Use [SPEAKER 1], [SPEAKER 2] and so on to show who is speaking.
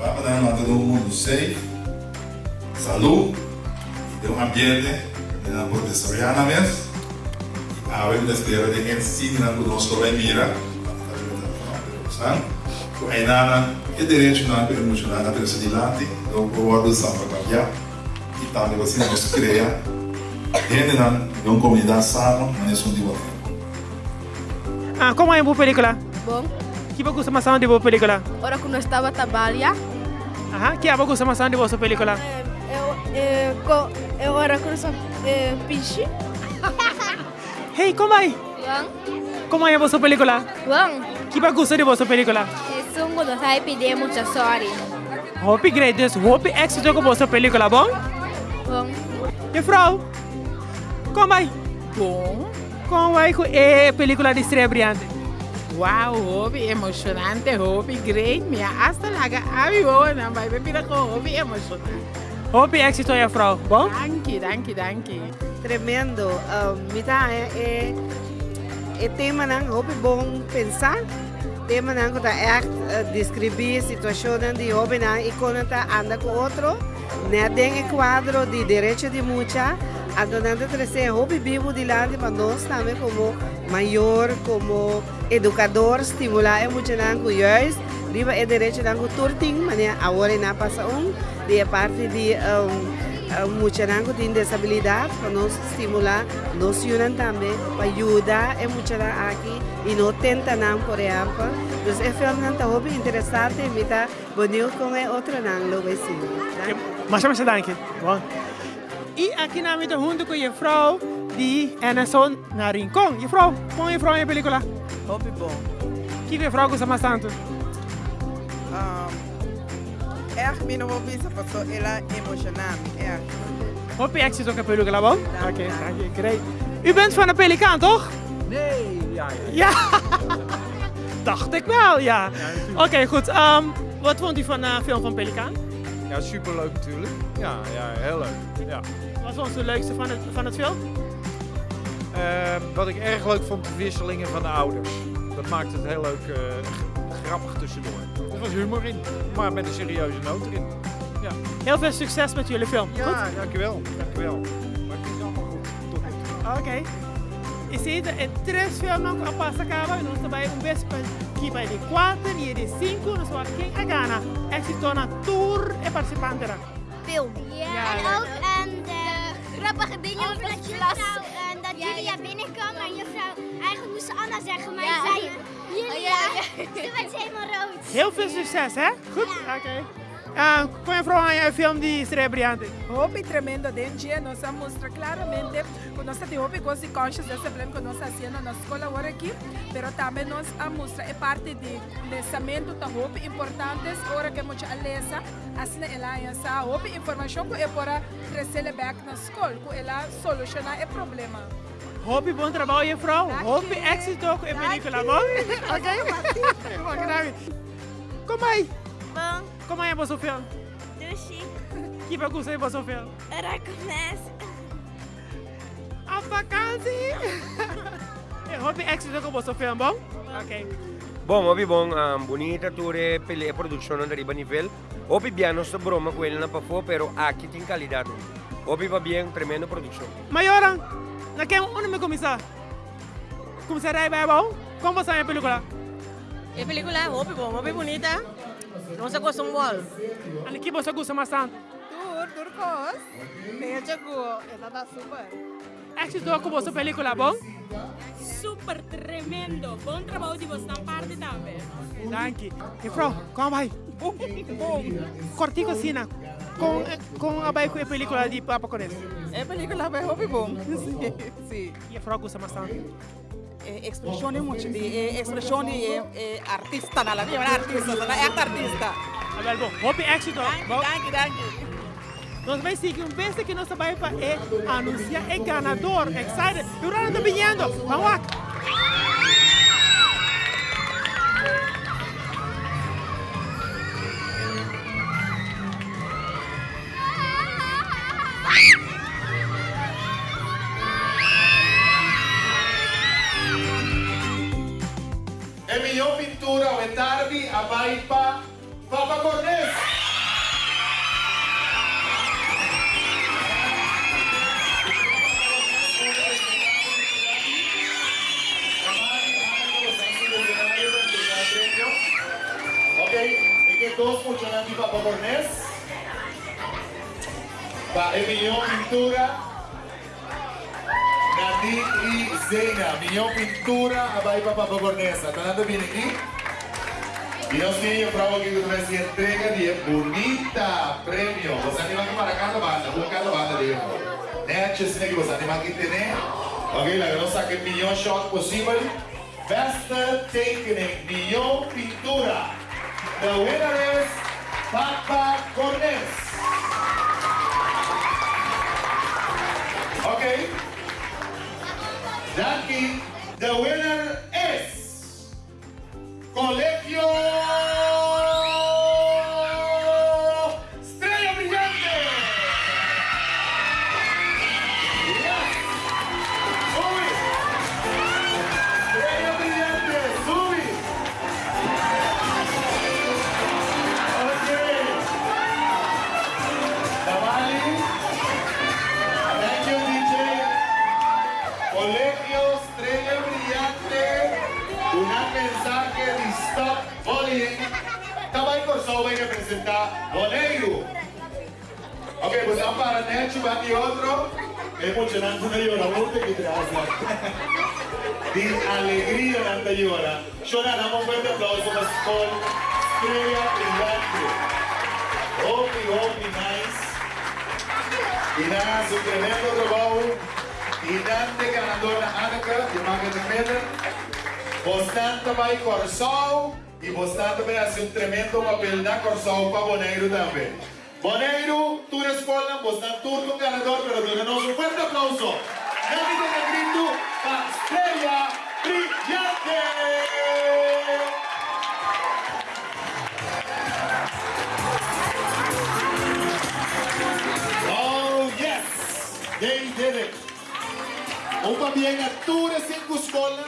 [SPEAKER 1] Para dar todo mundo safe, saúde, e ter um ambiente proteção já na mesa. A web da espera de quem se na conosco vai mira. Sabe? Aí nada, é direito na emocional na pessoa de lante, então o guarda samba cambiar. E também você nos cria. Gente, não, comunidade sana, mas é um de
[SPEAKER 2] Ah, como é a boa película?
[SPEAKER 3] Bom.
[SPEAKER 2] Que você mais de boa película?
[SPEAKER 3] Ora que nós estava trabalhando.
[SPEAKER 2] Aham, que é você mais de boa película?
[SPEAKER 3] Eu, eu, eu ora que nós é, piche.
[SPEAKER 2] Hey, como é?
[SPEAKER 3] Bom.
[SPEAKER 2] Como é a boa película?
[SPEAKER 3] Bom.
[SPEAKER 2] Que você de boa película?
[SPEAKER 3] É sungo nós vai pedir muita sorte.
[SPEAKER 2] Hope great, dus hope éxito com boa película, bom?
[SPEAKER 3] Bom.
[SPEAKER 2] E vrouw? Como é?
[SPEAKER 4] Bom.
[SPEAKER 2] Como é a película de estreia brilhante?
[SPEAKER 4] Wow, hobby emocionante, hobby great. Minha hasta laga abi bona, vai beber com hobby emocionante.
[SPEAKER 2] Hobby éxito é vrouw, bom?
[SPEAKER 4] Danke, danke, danke.
[SPEAKER 5] Tremendo. Um, mita é, é, é tema nang hobby bom pensar. Tema nang kuta echt uh, descrever situações de hobby nang e quando tá anda com outro, né tem quadro de direito de mucha. A donante trazer hobby vivo de lá para nós também como maior, como educador, estimular é muito nang juist. Riba é direito nang turting, mas agora na passa um, de parte de um, muita nango tem disabilidade para nos estimular, nos unam também para ajudar é muito aqui e não tenta não por exemplo. Então é filme não está hobby interessante, me está bonito com é outra não lo vai sim.
[SPEAKER 2] Mas mas danke. E aqui na minha junto com a vrouw die Emerson na Rincon. Je vrouw, põe je vrouw in película.
[SPEAKER 6] Hobby bom.
[SPEAKER 2] Que je vrouw gosta mais tanto?
[SPEAKER 6] Um, erg min hobby sa paso ela emocionam. Erg.
[SPEAKER 2] Hobby éxito com a película, bom? Oké, great. U bent van de Pelikaan, toch?
[SPEAKER 7] Nee, ja.
[SPEAKER 2] Ja. Dacht ik wel, ja. Oké, okay, goed. Um, wat vond u van de uh, film van Pelikaan?
[SPEAKER 7] Ja, superleuk natuurlijk. Ja, ja heel leuk. Ja.
[SPEAKER 2] Wat was het leukste van het, van het film?
[SPEAKER 7] Wat ik erg leuk vond, de wisselingen van de ouders. Dat maakt het heel leuk, uh, grappig tussendoor. Er was humor in, maar met een serieuze noot erin. Ja.
[SPEAKER 2] Heel veel succes met jullie film.
[SPEAKER 7] Ja,
[SPEAKER 2] goed?
[SPEAKER 7] dankjewel. dankjewel. Maar het is allemaal goed. Tot.
[SPEAKER 2] Oké. Okay. E se é três filmes a passa acaba, nós também um para que vai de quatro e de cinco, nós vamos quem a gana. É se torna tour e participante.
[SPEAKER 8] Film. Ja, en ook en de grappige dingen over dat juffrouw en dat ja, Julia binnenkwam en juffrouw Anna zeggen, maar ja. zei Julia. Ze werd helemaal rood.
[SPEAKER 2] Heel veel succes, hè? Goed? Oké. Okay. Ah, a o filme de estreia brilhante.
[SPEAKER 9] Hobby tremendo dentro dia nós mostra claramente que nós temos hobby coisas conscientes desse problema que nós fazendo na escola agora aqui, mas também nós mostra é parte de lançamento da hobby importantes ora que muita alesa assim ela essa hobby informação que é para trazer back na escola que ela solucionar o problema.
[SPEAKER 2] Hobby bom trabalho, vrouw. Hobby éxito com a película, bom? Ok? Como aí?
[SPEAKER 8] Bom.
[SPEAKER 2] Como é você filme?
[SPEAKER 8] Do chique.
[SPEAKER 2] Que bagunça é você filme?
[SPEAKER 8] Era começa.
[SPEAKER 2] A vacância! é hobby éxito com você filme, bom? Ok.
[SPEAKER 10] Bom, hobby bom, um, bonita ture pele produzione da riba nível. Hobby piano sta broma quella na pafo, pero aqui tem qualidade. Hobby va bien, tremendo produção.
[SPEAKER 2] Mayora, na que onde me começar? Começar aí, bom? Como você é a película?
[SPEAKER 11] A película é hobby bom, hobby bonita. Não se gosta um gol.
[SPEAKER 2] Ano que você gosta mais tanto?
[SPEAKER 9] Tur, turcos. Veja que está super.
[SPEAKER 2] Éxito com você película, bom?
[SPEAKER 11] Super tremendo. Bom trabalho de você na parte também.
[SPEAKER 2] Danke. E vrouw, como vai?
[SPEAKER 9] Bom.
[SPEAKER 2] Cortico assim, com com a película de Papa.
[SPEAKER 9] É película bem hobby bom. Sim, sim.
[SPEAKER 2] E a vrouw gosta mais tanto?
[SPEAKER 9] espressione muito de espressione é, artista na la via artista na é artista.
[SPEAKER 2] Abel bom hobby éxito.
[SPEAKER 9] Bom danke danke
[SPEAKER 2] nós vamos seguir um beijo que nós vai para é anunciar é ganador. Excited. E o Rana está vindo vamos lá
[SPEAKER 12] etarbi abay pa Papa Cornes. Ok, e che dos funzionanti Papa Cornes? Pa Emilio Pintura, Nandi y Zena, Milhão Pintura, abay pa Papa Cornes. Tanando bien aquí? Dios mío, bravo que me entrega de bonita premio. Você anima para cada banda, uma cada banda de Net, assim que você anima aqui tem, Ok, la nossa que milhão shot possível. Besta tekening, milhão pintura. The winner is Papa Cornes. Representar Boneiro. Ok, pues para va y otro. Es emocionante una llora, que te hace. De alegría nanta llora. Llora, damos un aplauso para Skol Estrella Brillante. Hopi, hopi, nice. Y nada, su tremendo trabajo. Y dante ganadora Annika, de Market Miller. Bostan também Corsol e Bostan também assim um tremendo papel na Corsol para Boneiro também. Boneiro, tu escola, Bostan turco ganador, pero tenemos un fuerte aplauso. David Negrito para Estrella Brillante. Oh yes, they did it. Uma bien a tu escola,